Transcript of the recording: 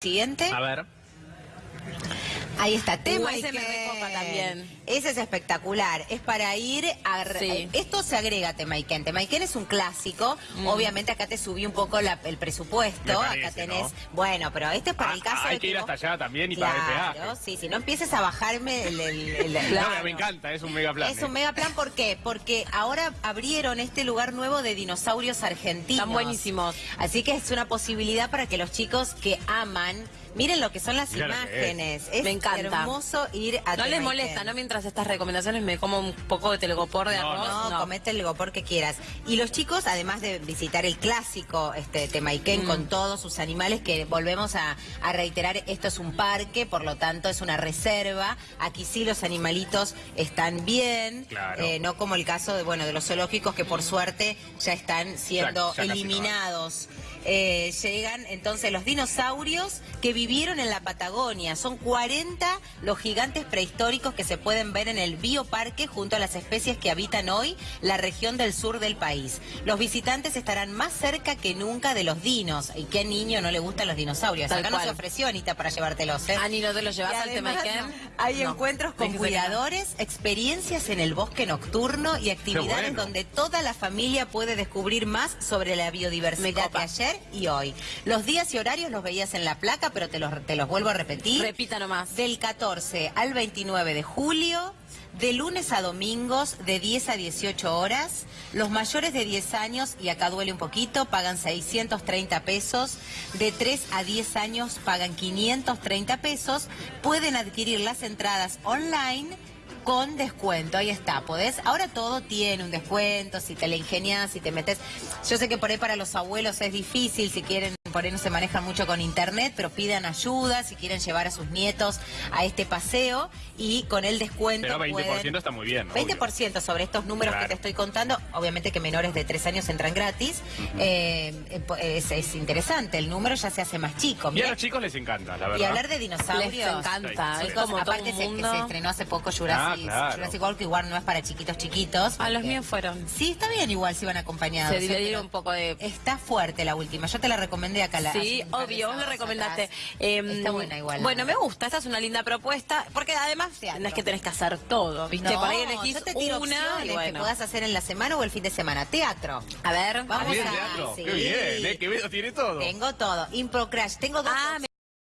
Siguiente. A ver. Ahí está, tema Uh, ese me recopa también. Ese es espectacular. Es para ir a... Sí. Esto se agrega a Temaiken. Temaiken es un clásico. Obviamente acá te subí un poco la- el presupuesto. Mm. Me parece, acá tenés... ¿no? Bueno, pero este es para Ah, el caso hay de que ir vos- hasta allá también y pagar el Claro, peaje. sí, si no empieces a bajarme el... el- el- el- No, Claro. me encanta, es un mega plan. Es un mega plan, ¿por qué? Porque ahora abrieron este lugar nuevo de dinosaurios argentinos. Están buenísimos. Así que es una posibilidad para que los chicos que aman, miren lo que son las Mira que imágenes. Es. Me encanta. Hermoso ir a No les molesta, ¿no? Mientras estas recomendaciones me como un poco de telgopor de No, arroz. No, comete el gopor que quieras. Y los chicos, además de visitar el clásico este Temaiken Mm. con todos sus animales, que volvemos a, a reiterar, esto es un parque, por lo tanto es una reserva. Aquí sí los animalitos están bien, Claro. eh, no como el caso de bueno de los zoológicos que por suerte ya están siendo Ya- ya casi no hay. eliminados. Eh, llegan entonces los dinosaurios que vivieron en la Patagonia. Son 40 los gigantes prehistóricos que se pueden ver en el bioparque junto a las especies que habitan hoy la región del sur del país. Los visitantes estarán más cerca que nunca de los dinos. ¿Y qué niño no le gustan los dinosaurios? Tal Acá no cual. se ofreció, Anita, para llevártelos. ¿eh? Ani, ¿no te lo llevas al además, Temaiken? Hay No. encuentros con que cuidadores, experiencias en el bosque nocturno y actividades bueno. donde toda la familia puede descubrir más sobre la biodiversidad de copa. ayer y hoy. Los días y horarios los veías en la placa, pero te los, te los vuelvo a repetir. Repita nomás. Del 14 al 29 de julio, de lunes a domingos, de 10 a 18 horas. Los mayores de 10 años, y acá duele un poquito, pagan 630 pesos. De 3 a 10 años pagan 530 pesos. Pueden adquirir las entradas online con descuento, ahí está, podés, ahora todo tiene un descuento, si te la ingenias, si te metes, yo sé que por ahí para los abuelos es difícil, si quieren, por ahí no se manejan mucho con internet, pero pidan ayuda, si quieren llevar a sus nietos a este paseo, y con el descuento Pero 20% pueden- está muy bien. obvio. 20% sobre estos números Claro. que te estoy contando, obviamente que menores de 3 años entran gratis, eh, eh, es, es interesante, el número ya se hace más chico. Y a los chicos les encanta, la verdad. y hablar de dinosaurios. Les encanta. Sí, Es como todo Aparte un se, que mundo. se estrenó hace poco Jurassic, Ah, claro. Jurassic World, que igual no es para chiquitos chiquitos. A los porque- míos fueron. Sí, está bien igual si van acompañados. Se dividieron un poco de... Está fuerte la última, yo te la recomendé acá. La, Sí, obvio, vos me recomendaste. Em, Está buena igual. Bueno, me gusta, esta es una linda propuesta, porque además no es que tenés que hacer todo, ¿viste? No, Por ahí elegís yo te tiro una y que bueno. puedas hacer en la semana o el fin de semana. Teatro. A ver, Vamos ¿También a- teatro? sí. Qué bien, ¿eh? Quevedo tiene todo. Tengo todo. Impro Crash. Tengo dos Ah, me